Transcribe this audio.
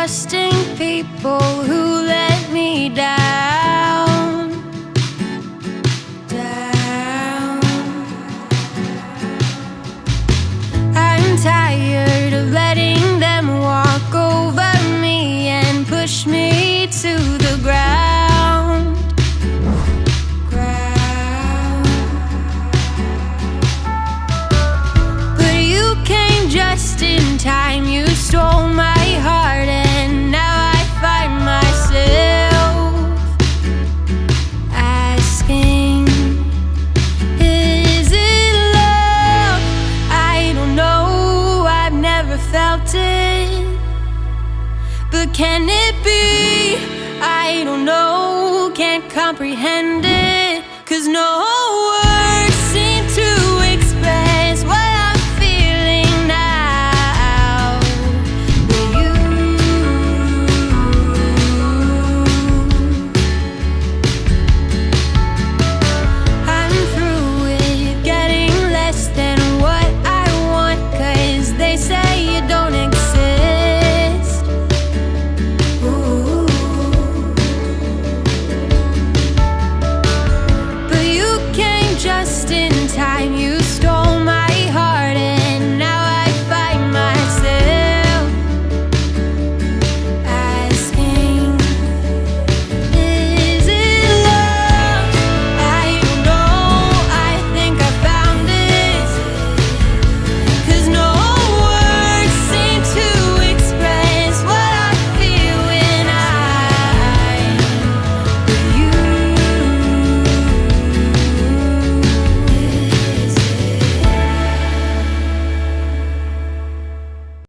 trusting people who let me down. Felt it. But can it be? I don't know. Can't comprehend it. Cause no